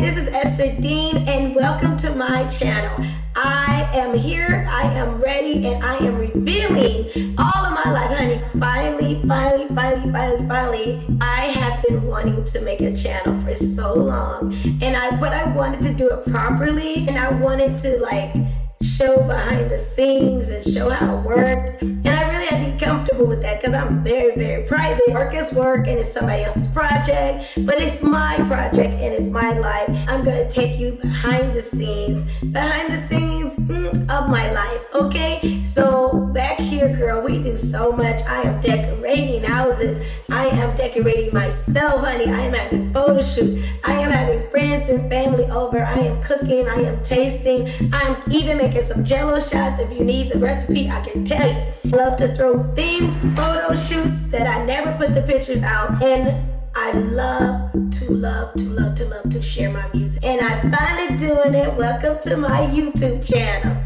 This is Esther Dean and welcome to my channel. I am here, I am ready, and I am revealing all of my life, honey. Finally, finally, finally, finally, finally, I have been wanting to make a channel for so long. And I, but I wanted to do it properly and I wanted to like show behind the scenes and show how it worked. And with that because I'm very, very private. Work is work and it's somebody else's project, but it's my project and it's my life. I'm going to take you behind the scenes, behind the scenes mm, of my life, okay? So back here, girl, we do so much. I am decorating houses. I am decorating myself, honey. I am having I am having friends and family over. I am cooking. I am tasting. I'm even making some jello shots. If you need the recipe, I can tell you. Love to throw theme photo shoots that I never put the pictures out. And I love to love to love to love to share my music. And I'm finally doing it. Welcome to my YouTube channel.